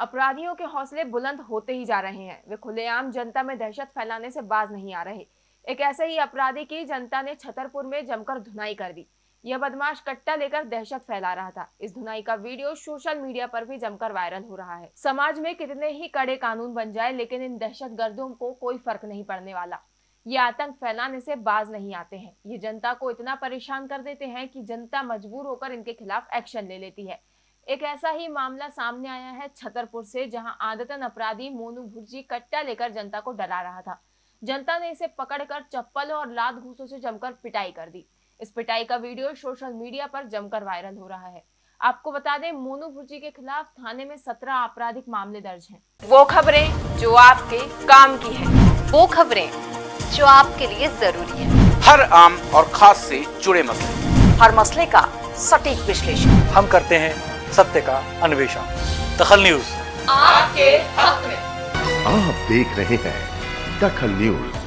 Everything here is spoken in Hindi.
अपराधियों के हौसले बुलंद होते ही जा रहे हैं। वे खुलेआम जनता में दहशत फैलाने से बाज नहीं आ रहे। एक ऐसे ही अपराधी की जनता ने छतरपुर में जमकर धुनाई कर दी। यह बदमाश कट्टा लेकर दहशत फैला रहा था। इस धुनाई का वीडियो सोशल मीडिया पर भी जमकर वायरल हो रहा है। समाज में कितने ही कड़े कानून बन जाए, लेकिन इन दहशत गर्दों को कोई फ़र्क नहीं पड़ने वाला। ये आतंक फैलाने से बाज नहीं आते हैं। ये जनता को इतना परेशान कर देते हैं कि जनता मजबूर होकर इनके खिलाफ एक्शन ले लेती है। एक ऐसा ही मामला सामने आया है छतरपुर से जहाँ आदतन अपराधी मोनू भुर्जी कट्टा लेकर जनता को डरा रहा था। जनता ने इसे पकड़कर चप्पल और लात घूसों से जमकर पिटाई कर दी। इस पिटाई का वीडियो सोशल मीडिया पर जमकर वायरल हो रहा है। आपको बता दें मोनू भुर्जी के खिलाफ थाने में सत्रह आपराधिक मामले दर्ज हैं। वो खबरें जो आपके काम की है। वो खबरें जो आपके लिए ज़रूरी है। हर आम और खास से जुड़े मसले। हर मसले का सटीक विश्लेषण। हम करते हैं सत्य का अन्वेषण। दखल न्यूज़। आपके हक में। आप देख रहे हैं दखल न्यूज़।